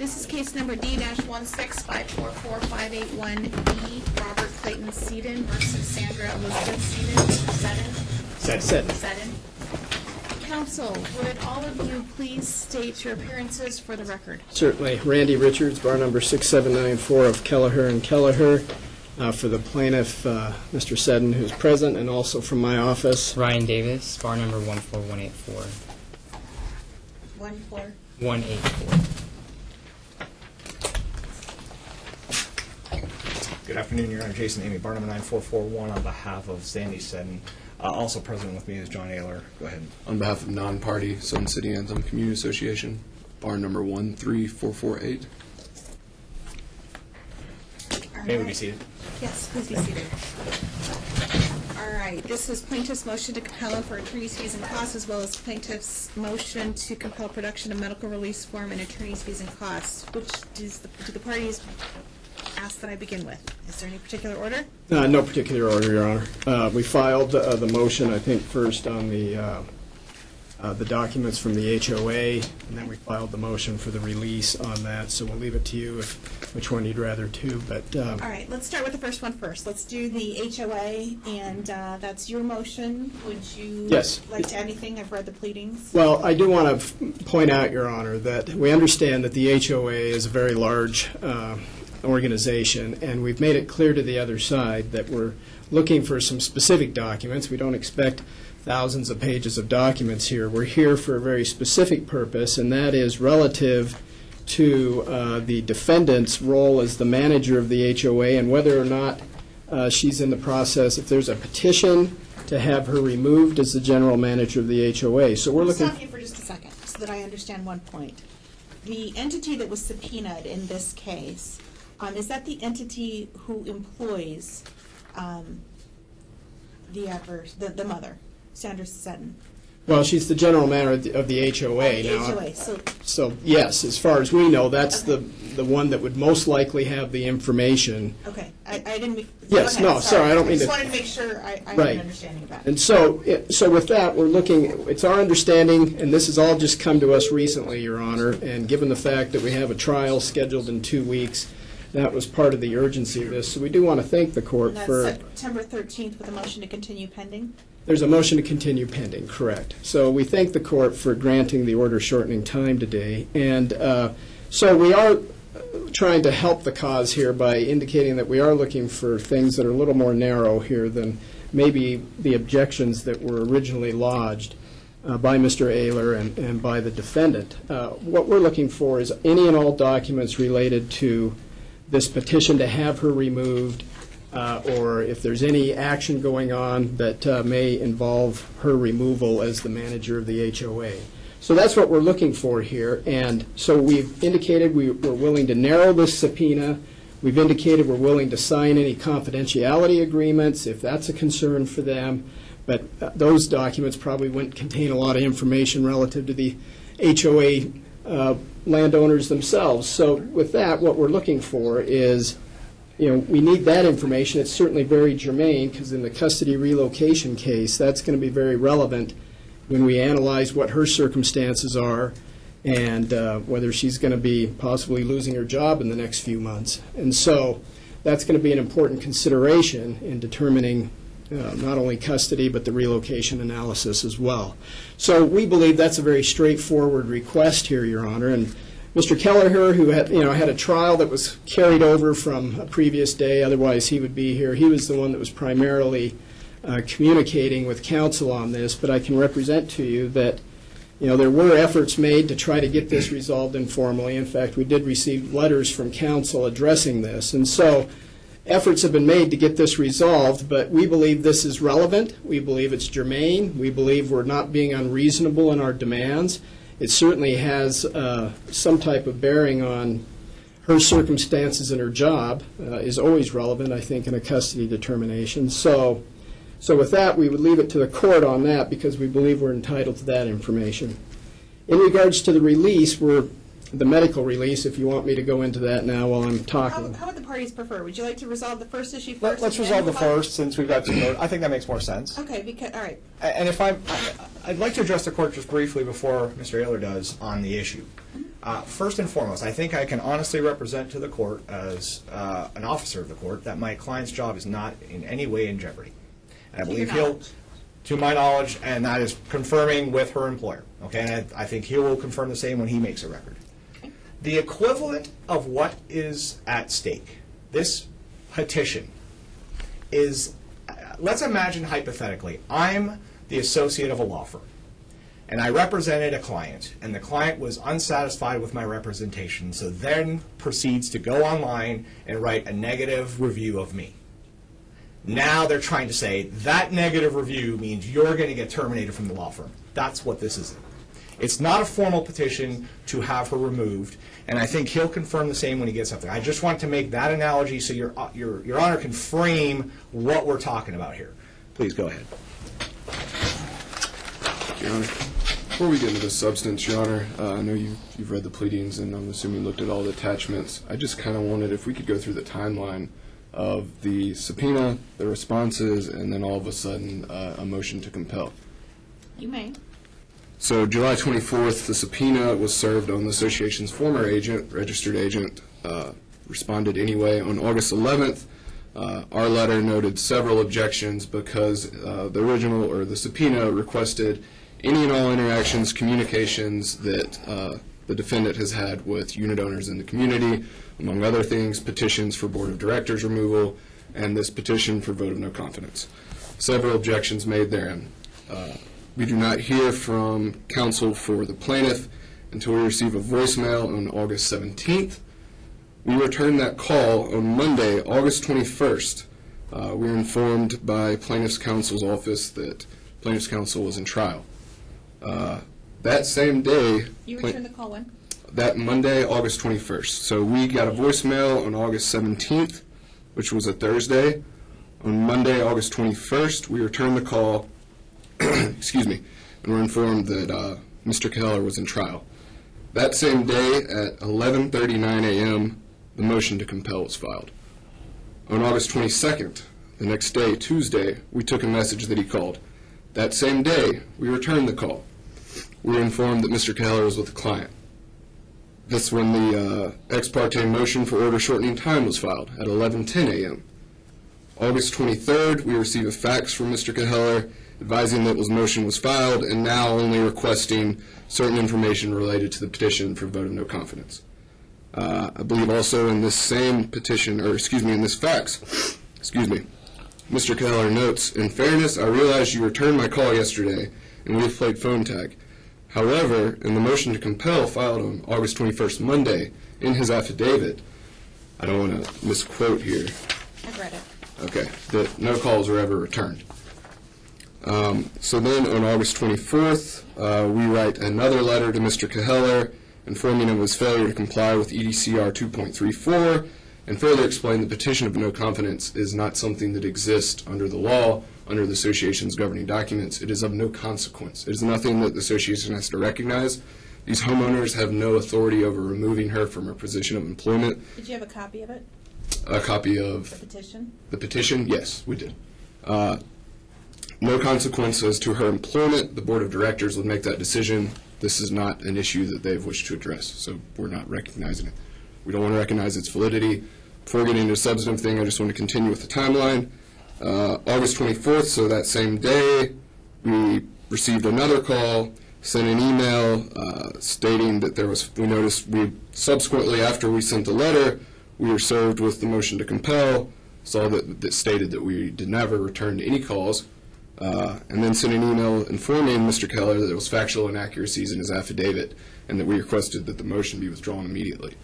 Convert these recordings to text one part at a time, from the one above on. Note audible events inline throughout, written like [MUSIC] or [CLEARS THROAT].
This is case number D-1654458-1B, Robert Clayton Seaton versus Sandra Elizabeth Seaton, Seddon. Seddon. Seddon. Counsel, would all of you please state your appearances for the record? Certainly. Randy Richards, bar number 6794 of Kelleher and Kelleher, uh, for the plaintiff, uh, Mr. Seddon, who's present, and also from my office. Ryan Davis, bar number 14184. One floor. 184. Good afternoon, Your Honor. Jason Naimi, Barnum, number 9441 on behalf of Sandy Seddon. Uh, Also present with me is John Ayler. Go ahead. On behalf of non-party Sun City Anthem Community Association, bar number 13448. All May we be seated? Yes, please be seated. All right, this is plaintiff's motion to compel for attorney's fees and costs, as well as plaintiff's motion to compel production of medical release form and attorney's fees and costs. Which does the, do the parties ask that I begin with? Is there any particular order? Uh, No particular order, Your Honor. Uh, We filed uh, the motion, I think, first on the, uh, uh, the documents from the HOA, and then we filed the motion for the release on that, so we'll leave it to you if, which one you'd rather do, but um, All right, let's start with the first one first. Let's do the HOA, and uh, that's your motion. Would you Yes. like to anything? I've read the pleadings. Well, I do want to point out, Your Honor, that we understand that the HOA is a very large uh, organization, and we've made it clear to the other side that we're looking for some specific documents. We don't expect thousands of pages of documents here. We're here for a very specific purpose, and that is relative to uh, the defendant's role as the manager of the HOA and whether or not uh, she's in the process, if there's a petition to have her removed as the general manager of the HOA. So we're looking... Stop you for just a second, so that I understand one point. The entity that was subpoenaed in this case, um, is that the entity who employs um, the adverse, the, the mother, Sandra Seddon? Well, she's the general manager of the- of the HOA The now. HOA, so, So, yes, as far as we know, that's the, the one that would most likely have the information. okay, I, I didn't. me- Yes, ahead, no, sorry, I don't mean just to- wanted to make sure I, I had Right. an understanding of that. And so, it- so with that, we're looking, it's our understanding, and this has all just come to us recently, Your Honor, and given the fact that we have a trial scheduled in two weeks, that was part of the urgency of this. So we do want to thank the court And that's for... September 13th with a motion to continue pending? There's a motion to continue pending, correct. So we thank the court for granting the order shortening time today. And uh, so we are trying to help the cause here by indicating that we are looking for things that are a little more narrow here than maybe the objections that were originally lodged uh, by Mr. Ayler and and by the defendant. Uh, What we're looking for is any and all documents related to this petition to have her removed, uh, or if there's any action going on that uh, may involve her removal as the manager of the HOA. So that's what we're looking for here, and so we've indicated we- we're willing to narrow this subpoena. We've indicated we're willing to sign any confidentiality agreements if that's a concern for them, but uh, those documents probably wouldn't contain a lot of information relative to the HOA uh, landowners themselves. So with that, what we're looking for is, you know, we need that information. It's certainly very germane, because in the custody relocation case, that's going to be very relevant when we analyze what her circumstances are and uh, whether she's going to be possibly losing her job in the next few months. And so that's going to be an important consideration in determining uh, not only custody, but the relocation analysis as well. So we believe that's a very straightforward request here, Your Honor. And Mr. Kelleher, who had, you know, had a trial that was carried over from a previous day, otherwise he would be here, he was the one that was primarily uh, communicating with counsel on this, but I can represent to you that, you know, there were efforts made to try to get this resolved informally. In fact, we did receive letters from counsel addressing this. And so efforts have been made to get this resolved, but we believe this is relevant. We believe it's germane. We believe we're not being unreasonable in our demands. It certainly has uh, some type of bearing on her circumstances and her job uh, is always relevant, I think, in a custody determination. So, so with that, we would leave it to the court on that because we believe we're entitled to that information. In regards to the release, we're, the medical release, if you want me to go into that now while I'm How, talking. how would the parties prefer? Would you like to resolve the first issue first? Let- Let's and then resolve the file- first, since we've got some, I think that makes more sense. Okay, because, all right. A- And if I'm, I- I'd like to address the court just briefly before Mr. Ayler does on the issue. Uh, first and foremost, I think I can honestly represent to the court as uh, an officer of the court that my client's job is not in any way in jeopardy. And I believe he'll, knowledge. to my knowledge, and that is confirming with her employer. Okay, and I, I think he will confirm the same when he makes a record. The equivalent of what is at stake, this petition, is, let's imagine hypothetically, I'm the associate of a law firm, and I represented a client, and the client was unsatisfied with my representation, so then proceeds to go online and write a negative review of me. Now they're trying to say that negative review means you're going to get terminated from the law firm. That's what this is. It's not a formal petition to have her removed, and I think he'll confirm the same when he gets up there. I just want to make that analogy so your, your, your honor can frame what we're talking about here. Please go ahead. Your Honor, before we get into the substance, Your Honor, uh, I know you, you've read the pleadings and I'm assuming you looked at all the attachments. I just kind of wanted, if we could go through the timeline of the subpoena, the responses, and then all of a sudden, uh, a motion to compel. You may. So July 24th, the subpoena was served on the association's former agent, registered agent, uh, responded anyway. On August 11th, uh, our letter noted several objections because uh, the original, or the subpoena requested any and all interactions, communications that uh, the defendant has had with unit owners in the community, among other things, petitions for board of directors removal, and this petition for vote of no confidence. Several objections made therein. We do not hear from counsel for the plaintiff until we receive a voicemail on August 17th. We return that call on Monday, August 21st. Uh, We are informed by plaintiff's counsel's office that plaintiff's counsel was in trial. Uh, That same day... You returned the call when? that Monday, August 21st. So we got a voicemail on August 17th, which was a Thursday. On Monday, August 21st, we returned the call, [CLEARS THROAT] excuse me, and were informed that uh, Mr. Kelleher was in trial. That same day, at 11:39 a.m., the motion to compel was filed. On August 22nd, the next day, Tuesday, we took a message that he called. That same day, we returned the call. We were informed that Mr. Kelleher was with a client. That's when the uh, ex parte motion for order shortening time was filed at 11:10 a.m. August 23rd, we receive a fax from Mr. Kelleher advising that his motion was filed and now only requesting certain information related to the petition for vote of no confidence. Uh, I believe also in this same petition, or excuse me, in this fax, excuse me, Mr. Kelleher notes, in fairness, I realize you returned my call yesterday and we have played phone tag. However, in the motion to compel filed on August 21st, Monday, in his affidavit, I don't want to misquote here, I've read it. okay, that no calls were ever returned. Um, So then, on August 24th, uh, we write another letter to Mr. Kelleher informing him of his failure to comply with EDCR 2.34, and further explain the petition of no confidence is not something that exists under the law, under the association's governing documents. It is of no consequence. It is nothing that the association has to recognize. These homeowners have no authority over removing her from her position of employment. Did you have a copy of it, A copy of? the petition? the petition? Yes, we did. Uh, No consequences to her employment. The Board of Directors would make that decision. This is not an issue that they've wished to address, so we're not recognizing it. We don't want to recognize its validity. Before getting into a substantive thing, I just want to continue with the timeline. Uh, August 24th, so that same day, we received another call, sent an email uh, stating that there was, we noticed, we subsequently, after we sent the letter, we were served with the motion to compel, saw that, that stated that we did never return any calls, uh, and then sent an email informing Mr. Kelleher that there was factual inaccuracies in his affidavit, and that we requested that the motion be withdrawn immediately.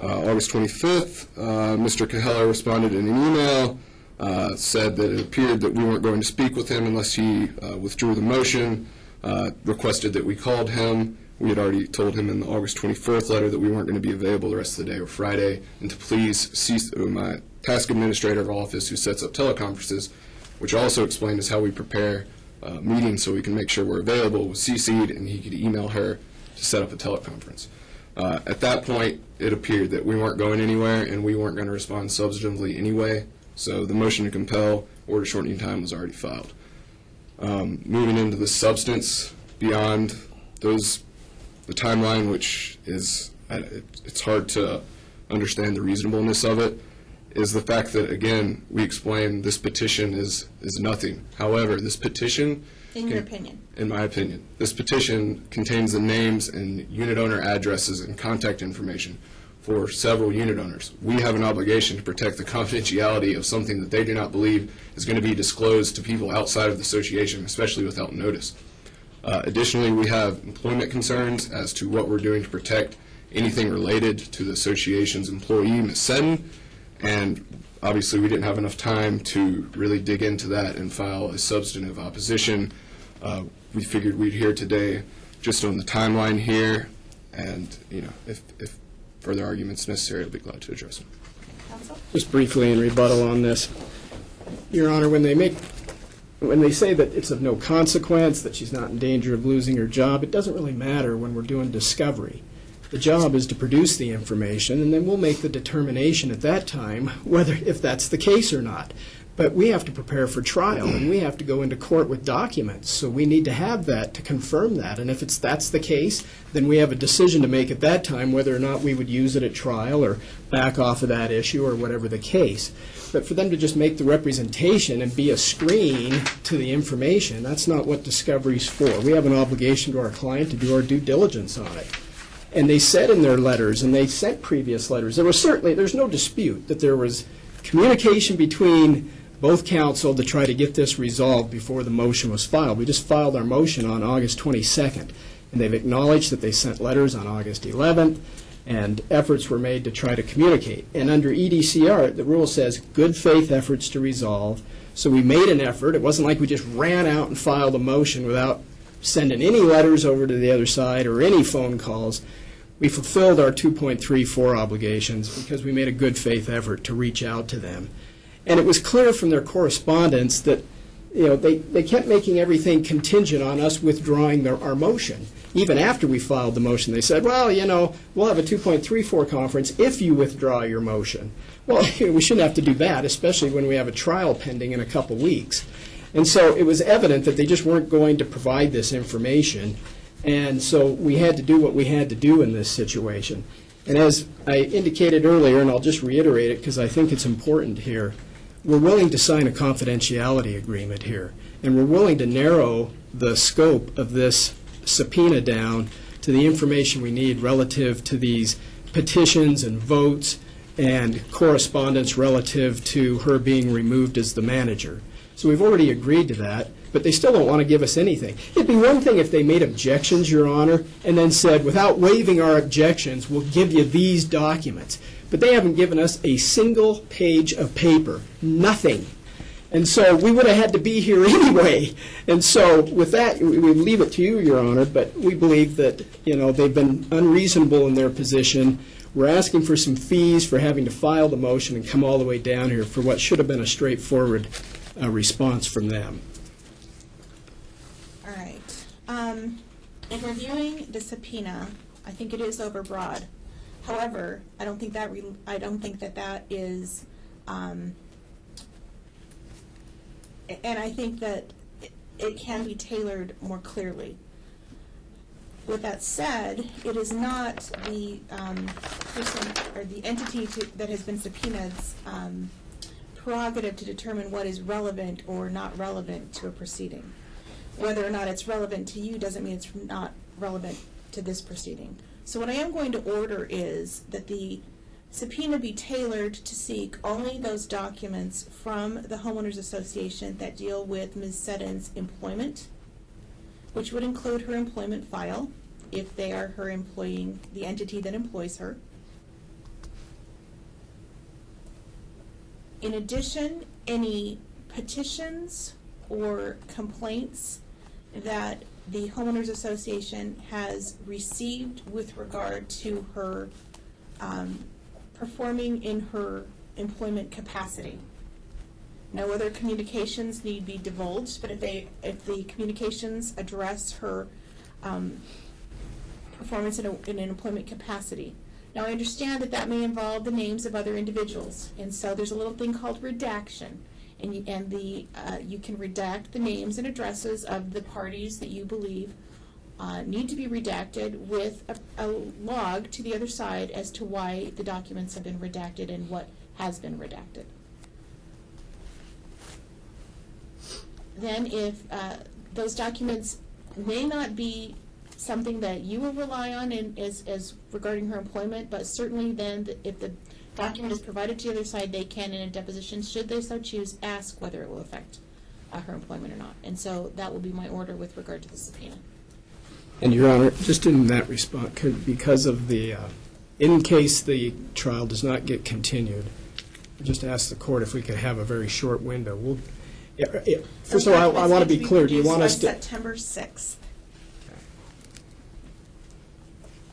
Uh, August 25th, uh, Mr. Kelleher responded in an email, uh, said that it appeared that we weren't going to speak with him unless he uh, withdrew the motion, uh, requested that we called him. We had already told him in the August 24th letter that we weren't going to be available the rest of the day or Friday, and to please cease, my task administrator of office who sets up teleconferences, which also explained is how we prepare uh, meetings so we can make sure we're available, was CC'd, and he could email her to set up a teleconference. Uh, At that point, it appeared that we weren't going anywhere and we weren't going to respond substantively anyway, so the motion to compel order shortening time was already filed. Um, Moving into the substance beyond those the timeline, which is, it's hard to understand the reasonableness of it, is the fact that, again, we explain this petition is, is nothing. However, this petition. In your opinion. In my opinion. This petition contains the names and unit owner addresses and contact information for several unit owners. We have an obligation to protect the confidentiality of something that they do not believe is going to be disclosed to people outside of the association, especially without notice. Uh, Additionally, we have employment concerns as to what we're doing to protect anything related to the association's employee, Ms. Seddon, and obviously, we didn't have enough time to really dig into that and file a substantive opposition. Uh, We figured we'd hear today just on the timeline here, and, you know, if if further arguments necessary, I'll be glad to address them. Counsel? Just briefly in rebuttal on this. Your Honor, when they make, when they say that it's of no consequence, that she's not in danger of losing her job, it doesn't really matter when we're doing discovery. The job is to produce the information, and then we'll make the determination at that time whether, if that's the case or not. But we have to prepare for trial, and we have to go into court with documents, so we need to have that to confirm that. And if it's, that's the case, then we have a decision to make at that time whether or not we would use it at trial or back off of that issue or whatever the case. But for them to just make the representation and be a screen to the information, that's not what discovery's for. We have an obligation to our client to do our due diligence on it. And they said in their letters, and they sent previous letters, there was certainly, there's no dispute that there was communication between both counsel to try to get this resolved before the motion was filed. We just filed our motion on August 22nd, and they've acknowledged that they sent letters on August 11th, and efforts were made to try to communicate. And under EDCR, the rule says good faith efforts to resolve. So we made an effort. It wasn't like we just ran out and filed a motion without sending any letters over to the other side or any phone calls. We fulfilled our 2.34 obligations because we made a good faith effort to reach out to them. And it was clear from their correspondence that, you know, they, they kept making everything contingent on us withdrawing their, our motion. Even after we filed the motion, they said, well, you know, we'll have a 2.34 conference if you withdraw your motion. Well, [LAUGHS] we shouldn't have to do that, especially when we have a trial pending in a couple weeks. And so it was evident that they just weren't going to provide this information. And so we had to do what we had to do in this situation. And as I indicated earlier, and I'll just reiterate it because I think it's important here, we're willing to sign a confidentiality agreement here. And we're willing to narrow the scope of this subpoena down to the information we need relative to these petitions and votes and correspondence relative to her being removed as the manager. So we've already agreed to that, but they still don't want to give us anything. It'd be one thing if they made objections, Your Honor, and then said, without waiving our objections, we'll give you these documents. But they haven't given us a single page of paper, nothing. And so we would have had to be here [LAUGHS] anyway. And so with that, we leave it to you, Your Honor, but we believe that, you know, they've been unreasonable in their position. We're asking for some fees for having to file the motion and come all the way down here for what should have been a straightforward uh, response from them. All right. Um, in reviewing the subpoena, I think it is overbroad. However, I don't think that, I don't think that that is, um, and I think that it- can be tailored more clearly. With that said, it is not the um, person or the entity to- that has been subpoenaed's um, prerogative to determine what is relevant or not relevant to a proceeding. Whether or not it's relevant to you doesn't mean it's not relevant to this proceeding. So what I am going to order is that the subpoena be tailored to seek only those documents from the homeowners association that deal with Ms. Seddon's employment, which would include her employment file, if they are her employing, the entity that employs her. In addition, any petitions or complaints that the homeowners association has received with regard to her um, performing in her employment capacity. No other communications need be divulged, but if they, if the communications address her um, performance in, a, in an employment capacity. Now, I understand that that may involve the names of other individuals, and so there's a little thing called redaction. And you, and the, uh, you can redact the names and addresses of the parties that you believe uh, need to be redacted with a, a log to the other side as to why the documents have been redacted and what has been redacted. Then if uh, those documents may not be something that you will rely on in, as, as regarding her employment, but certainly then th- if the document is provided to the other side, they can in a deposition, should they so choose, ask whether it will affect uh, her employment or not. And so that will be my order with regard to the subpoena. And Your Honor, just in that response, could- because of the, uh, in case the trial does not get continued, just ask the court if we could have a very short window. We'll, yeah, yeah, first of all, I- I want to be clear, do you want us to? September 6th.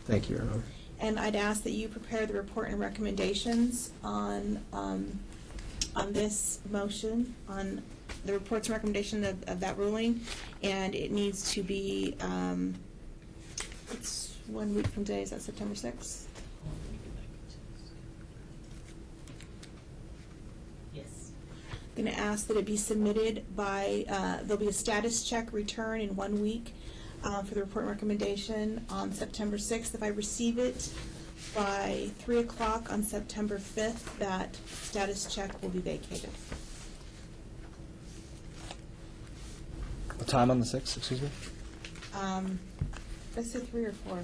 Thank you, Your Honor. And I'd ask that you prepare the report and recommendations on, um, on this motion, on the report's recommendation of, of that ruling, and it needs to be, um, it's one week from today, is that September sixth? Yes. I'm Going to ask that it be submitted by, uh, there'll be a status check return in one week uh, for the report and recommendation on September 6th. If I receive it by 3 o'clock on September 5th, that status check will be vacated. What time on the 6th, excuse me? Um, Let's say 3 or 4.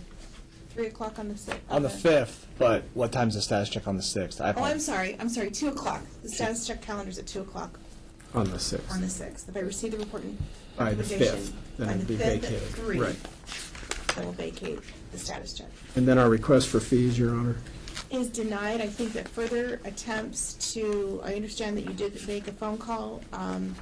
3 o'clock on the 6th. On the 5th, but what time's the status check on the 6th? I Oh, I'm sorry, I'm sorry, 2 o'clock. The status check calendar's at 2 o'clock On the 6th. on the 6th. If I receive the report and By the recommendation 5th, then by it'd the be 5th at vacated. 3, Right. I will vacate the status check. And then our request for fees, Your Honor? is denied. I think that further attempts to, I understand that you did make a phone call. Um,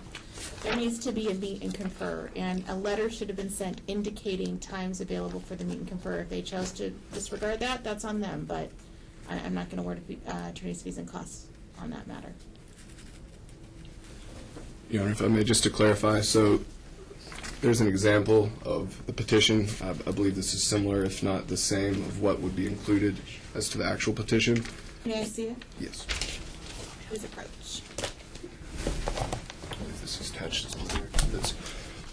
There needs to be a meet and confer, and a letter should have been sent indicating times available for the meet and confer. If they chose to disregard that, that's on them, but I, I'm not gonna award uh, attorney's fees and costs on that matter. Your Honor, if I may, just to clarify, so there's an example of the petition. I I believe this is similar, if not the same, of what would be included as to the actual petition. May I see it? Yes. Please approach. I believe this is attached. That's-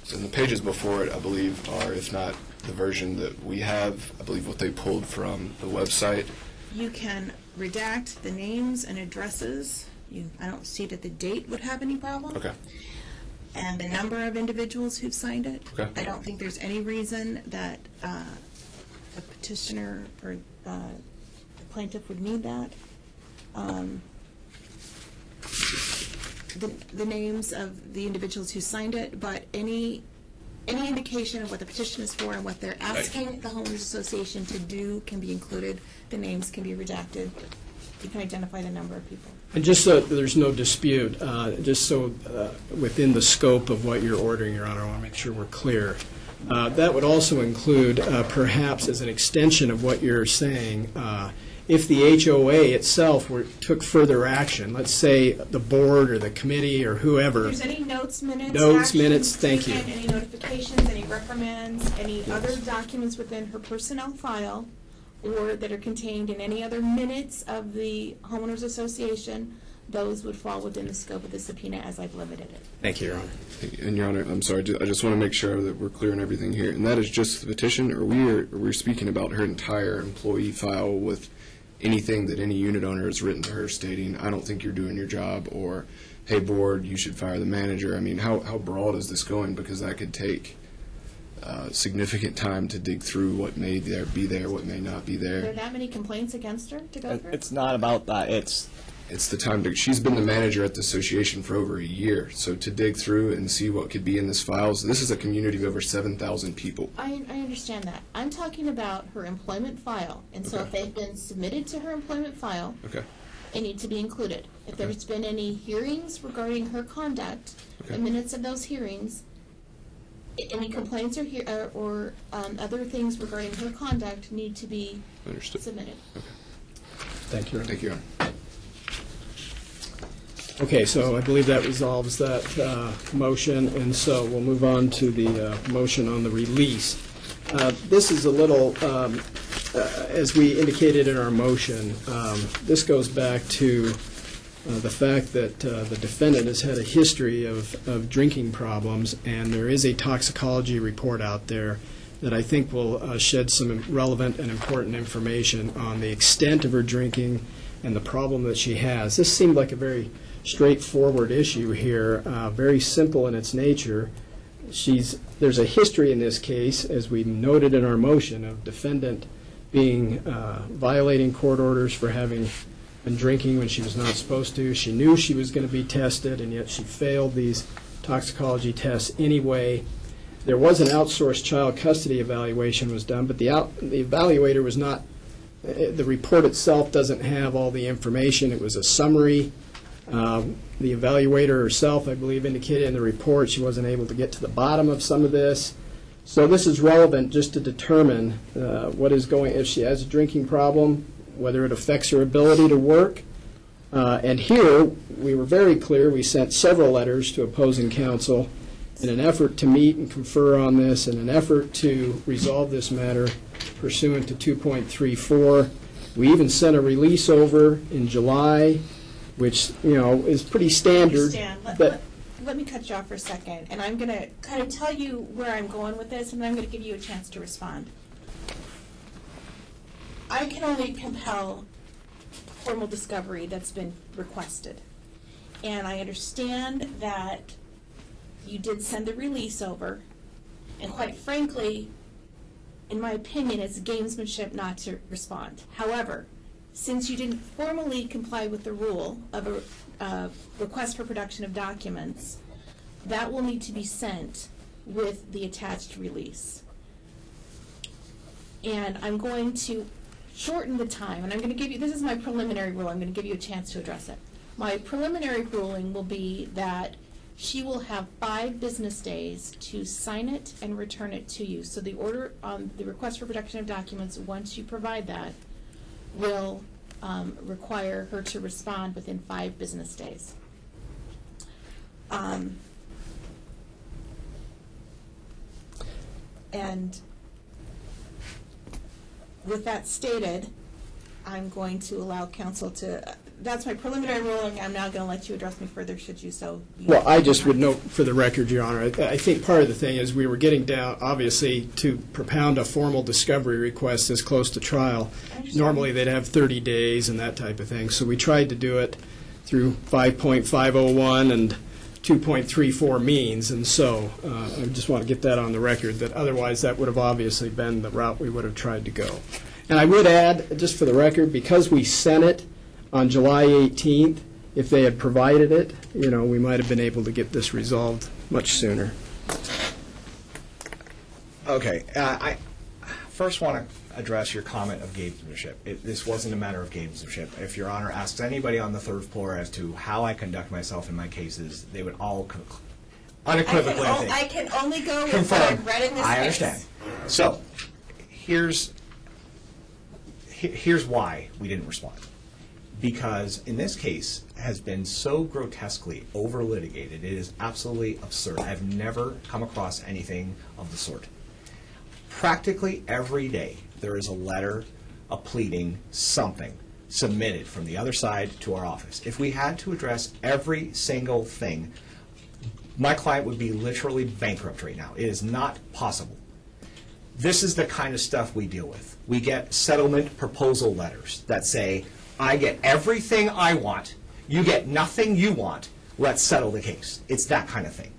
So the pages before it, I believe, are, if not the version that we have, I believe what they pulled from the website. You can redact the names and addresses. You, I don't see that the date would have any problem. Okay. and the number of individuals who've signed it. Okay. I don't think there's any reason that uh, a petitioner or uh, the plaintiff would need that. Um, The the names of the individuals who signed it, but any, any indication of what the petition is for and what they're asking the homeowners association to do can be included. The names can be redacted. You can identify the number of people. And just so there's no dispute, uh, just so uh, within the scope of what you're ordering, Your Honor, I want to make sure we're clear. Uh, That would also include, uh, perhaps as an extension of what you're saying, uh, if the HOA itself were, took further action, let's say the board or the committee or whoever, If there's any notes, minutes, Notes, actions minutes, thank you. Any notifications, any reprimands, any other documents within her personnel file, or that are contained in any other minutes of the homeowners association, those would fall within the scope of the subpoena as I've limited it. Thank you, Your Honor. And Your Honor, I'm sorry, I just want to make sure that we're clear on everything here. And that is just the petition, or we are, we're speaking about her entire employee file with anything that any unit owner has written to her stating, I don't think you're doing your job, or, hey, board, you should fire the manager. I mean, how, how broad is this going? Because that could take uh, significant time to dig through what may there be there, what may not be Are there there. that many complaints against her to go It- through? It's not about that. It's It's the time to, she's been the manager at the association for over a year, so to dig through and see what could be in this file, so this is a community of over 7,000 people. I, I understand that. I'm talking about her employment file, and so if Okay. they've been submitted to her employment file, Okay. they need to be included. If Okay. there's been any hearings regarding her conduct, the Okay. minutes of those hearings, i- any complaints or he, or, or, um, other things regarding her conduct need to be Understood. submitted. Thank you, Thank you, Your Honor. Okay, so I believe that resolves that uh, motion, and so we'll move on to the uh, motion on the release. Uh, This is a little, um, uh, as we indicated in our motion, um, this goes back to uh, the fact that uh, the defendant has had a history of of drinking problems, and there is a toxicology report out there that I think will uh, shed some relevant and important information on the extent of her drinking and the problem that she has. This seemed like a very straightforward issue here, uh, very simple in its nature. She's, there's a history in this case, as we noted in our motion, of defendant being, uh, violating court orders for having been drinking when she was not supposed to. She knew she was going to be tested, and yet she failed these toxicology tests anyway. There was an outsourced child custody evaluation was done, but the out, the evaluator was not, uh, the report itself doesn't have all the information. It was a summary. Um, The evaluator herself, I believe, indicated in the report she wasn't able to get to the bottom of some of this. So this is relevant just to determine uh, what is going, if she has a drinking problem, whether it affects her ability to work. Uh, And here, we were very clear, we sent several letters to opposing counsel in an effort to meet and confer on this, in an effort to resolve this matter pursuant to 2.34. We even sent a release over in July, which, you know, is pretty standard. Stan, let, but- let, let me cut you off for a second, and I'm gonna kind of tell you where I'm going with this, and then I'm gonna give you a chance to respond. I can only compel formal discovery that's been requested. And I understand that you did send the release over, and quite frankly, in my opinion, it's gamesmanship not to respond. However, since you didn't formally comply with the rule of a uh, request for production of documents, that will need to be sent with the attached release. And I'm going to shorten the time, and I'm going to give you, this is my preliminary rule, I'm going to give you a chance to address it. My preliminary ruling will be that she will have five business days to sign it and return it to you. So the order, on the request for production of documents, once you provide that, will um, require her to respond within five business days. Um, And with that stated, I'm going to allow council to, that's my preliminary ruling. I'm now going to let you address me further should you so. Well, I just would note for the record, Your Honor, I I think part of the thing is we were getting down, obviously, to propound a formal discovery request as close to trial. Understand. Normally, they'd have 30 days and that type of thing. So we tried to do it through 5.501 and 2.34 means, and so uh, I just want to get that on the record, that otherwise that would have obviously been the route we would have tried to go. And I would add, just for the record, because we sent it on July 18th, if they had provided it, you know, we might have been able to get this resolved much sooner. Okay, uh, I first want to address your comment of gamesmanship. It, this wasn't a matter of gamesmanship. If Your Honor asks anybody on the third floor as to how I conduct myself in my cases, they would all con- I can, unequivocally, I I can only go with what. I've read in this case. I understand. So, here's he- here's why we didn't respond. Because in this case has been so grotesquely over litigated, it is absolutely absurd. I've never come across anything of the sort. Practically every day, there is a letter, a pleading, something submitted from the other side to our office. If we had to address every single thing, my client would be literally bankrupt right now. It is not possible. This is the kind of stuff we deal with. We get settlement proposal letters that say, I get everything I want, you get nothing you want, let's settle the case. It's that kind of thing.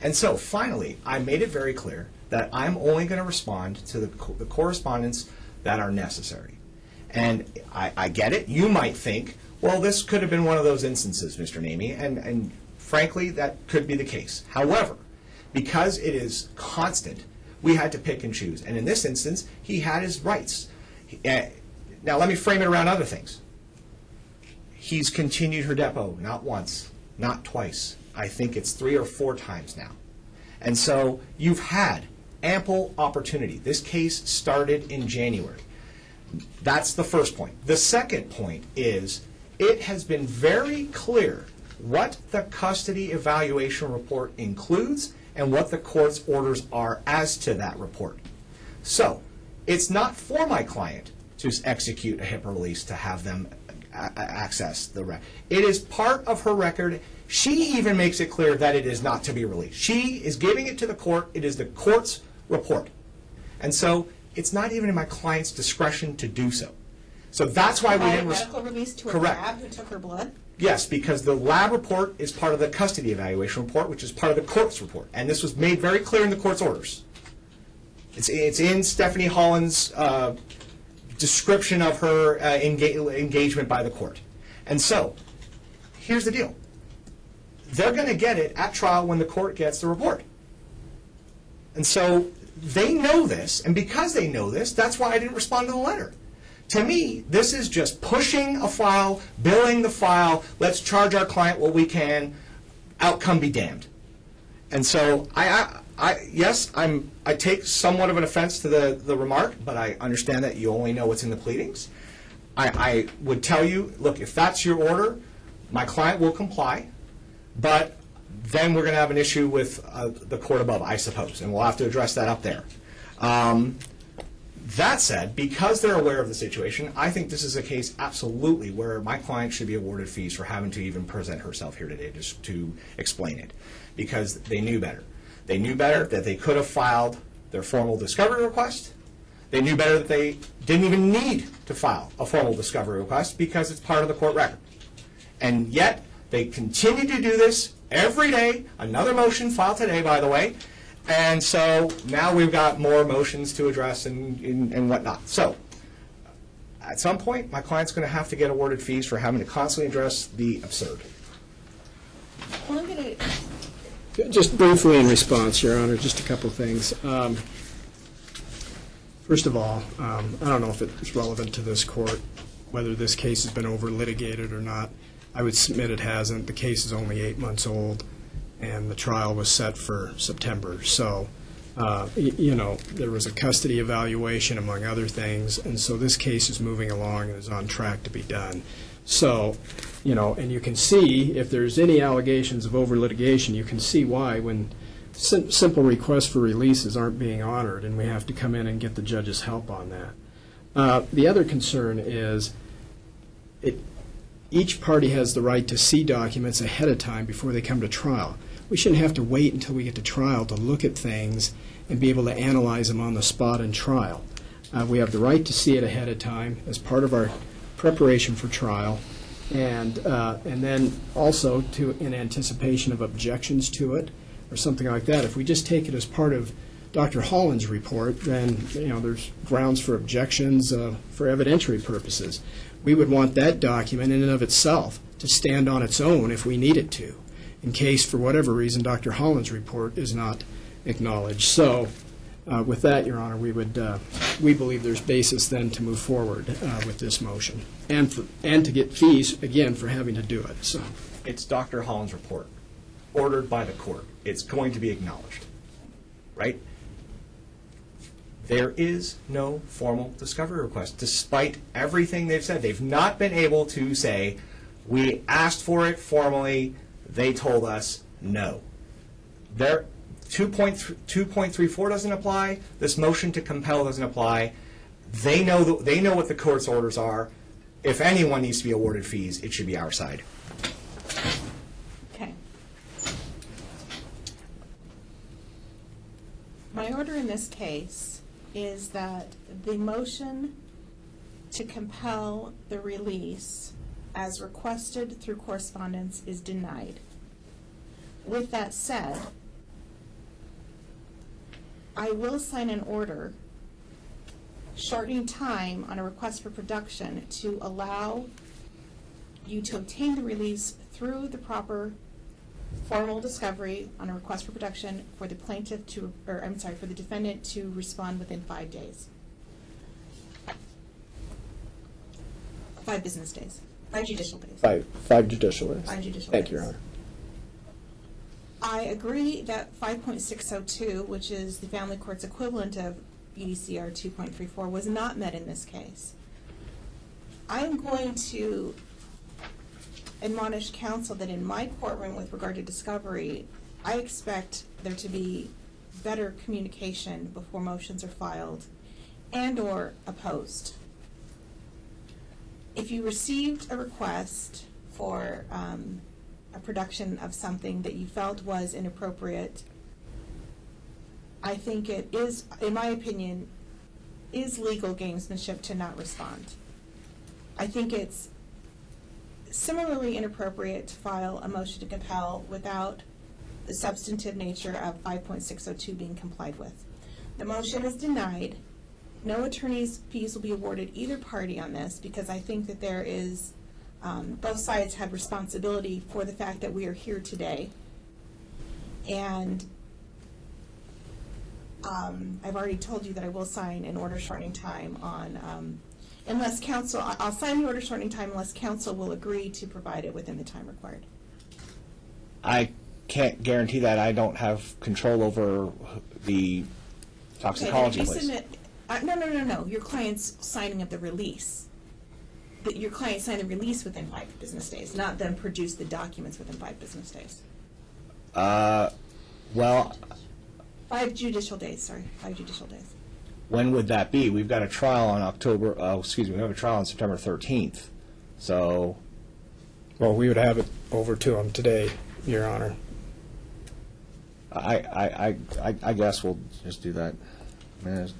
And so finally, I made it very clear that I'm only going to respond to the, co- the correspondence that are necessary. And I, I get it. You might think, well, this could have been one of those instances, Mr. Naimi, and, and frankly, that could be the case. However, because it is constant, we had to pick and choose. And in this instance, he had his rights. He- eh, Now, let me frame it around other things. He's continued her depot, not once, not twice. I think it's three or four times now. And so you've had ample opportunity. This case started in January. That's the first point. The second point is it has been very clear what the custody evaluation report includes and what the court's orders are as to that report. So it's not for my client to execute a HIPAA release to have them access the record. It is part of her record. She even makes it clear that it is not to be released. She is giving it to the court. It is the court's report. And so it's not even in my client's discretion to do so. So that's why we didn't. medical release to a Correct. lab who took her blood? Yes, because the lab report is part of the custody evaluation report, which is part of the court's report. And this was made very clear in the court's orders. It's, it's in Stephanie Holland's uh, description of her uh, enga- engagement by the court. And so, here's the deal. They're going to get it at trial when the court gets the report. And so they know this, and because they know this, that's why I didn't respond to the letter. To me, this is just pushing a file, billing the file, let's charge our client what we can, outcome be damned. And so I, I, I yes, I'm, I take somewhat of an offense to the, the remark, but I understand that you only know what's in the pleadings. I, I would tell you, look, if that's your order, my client will comply, but then we're going to have an issue with uh, the court above, I suppose, and we'll have to address that up there. Um, that said, because they're aware of the situation, I think this is a case absolutely where my client should be awarded fees for having to even present herself here today just to explain it, because they knew better. They knew better that they could have filed their formal discovery request. They knew better that they didn't even need to file a formal discovery request because it's part of the court record. And yet, they continue to do this every day. Another motion filed today, by the way. And so now we've got more motions to address and, and and whatnot. So, at some point, my client's going to have to get awarded fees for having to constantly address the absurd. Well, I'm going to, Just briefly in response, Your Honor, just a couple of things. Um, First of all, um, I don't know if it's relevant to this court, whether this case has been over-litigated or not. I would submit it hasn't. The case is only eight months old, and the trial was set for September. So, uh, you know, there was a custody evaluation, among other things, and so this case is moving along and is on track to be done. So, you know, and you can see, if there's any allegations of over-litigation, you can see why when sim- simple requests for releases aren't being honored, and we have to come in and get the judge's help on that. Uh, The other concern is, it, each party has the right to see documents ahead of time before they come to trial. We shouldn't have to wait until we get to trial to look at things and be able to analyze them on the spot in trial. Uh, We have the right to see it ahead of time as part of our preparation for trial, and, uh, and then also to, in anticipation of objections to it, or something like that. If we just take it as part of Dr. Holland's report, then, you know, there's grounds for objections uh, for evidentiary purposes. We would want that document in and of itself to stand on its own if we need it to, in case, for whatever reason, Dr. Holland's report is not acknowledged. So, uh, with that, Your Honor, we would, uh, we believe there's basis then to move forward uh, with this motion, and, and to get fees, again, for having to do it, so. It's Dr. Holland's report, ordered by the court. It's going to be acknowledged, right? There is no formal discovery request, despite everything they've said. They've not been able to say, we asked for it formally, they told us no. There, 2.3 2.34 doesn't apply, this motion to compel doesn't apply. They know, the- they know what the court's orders are. If anyone needs to be awarded fees, it should be our side. okay. My order in this case is that the motion to compel the release as requested through correspondence is denied. With that said, I will sign an order shortening time on a request for production to allow you to obtain the release through the proper formal discovery on a request for production for the plaintiff to, or I'm sorry, for the defendant to respond within five days. Five business days, five judicial days. Five, five judicial days. Five judicial Thank you, Your. Honor. I agree that five point six oh two, which is the family court's equivalent of EDCR two point three four, was not met in this case. I am going to admonish counsel that in my courtroom with regard to discovery, I expect there to be better communication before motions are filed and/or opposed. If you received a request for um, a production of something that you felt was inappropriate, I think it is, in my opinion, is legal gamesmanship to not respond. I think it's similarly inappropriate to file a motion to compel without the substantive nature of 5.602 being complied with. The motion is denied. No attorney's fees will be awarded either party on this because I think that there is, um, both sides have responsibility for the fact that we are here today. And um, I've already told you that I will sign an order shortening time on, um, unless counsel, I- I'll sign the order shortening time unless counsel will agree to provide it within the time required. I can't guarantee that. I don't have control over the toxicology Okay, if you list. submit- uh, No, no, no, no, your client's signing of the release. That your client signed the release within five business days, not then produce the documents within five business days. Uh, well, Five judicial days, sorry, five judicial days. When would that be? We've got a trial on October, oh, excuse me, we have a trial on September 13th. So, Well, we would have it over to them today, Your Honor. I, I, I, I- I guess we'll just do that. I mean, it's-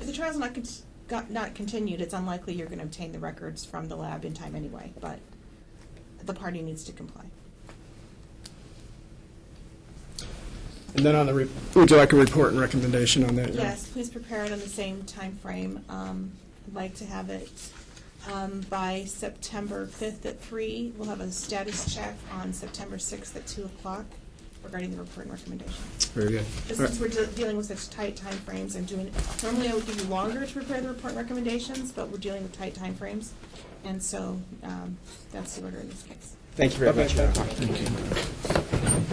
If the trial's not, cont- got- not continued, it's unlikely you're going to obtain the records from the lab in time anyway, but the party needs to comply. And then on the, re- would you like a report and recommendation on that? Your Honor? Yes, please prepare it on the same timeframe. Um, I'd like to have it um, by September 5th at 3. We'll have a status check on September 6th at 2 o'clock regarding the report and recommendation. Very good. Just All right. Since we're de- dealing with such tight timeframes, I'm doing, normally I would give you longer to prepare the report and recommendations, but we're dealing with tight time frames, and so um, that's the order in this case. Thank you very much. Okay. Your Honor.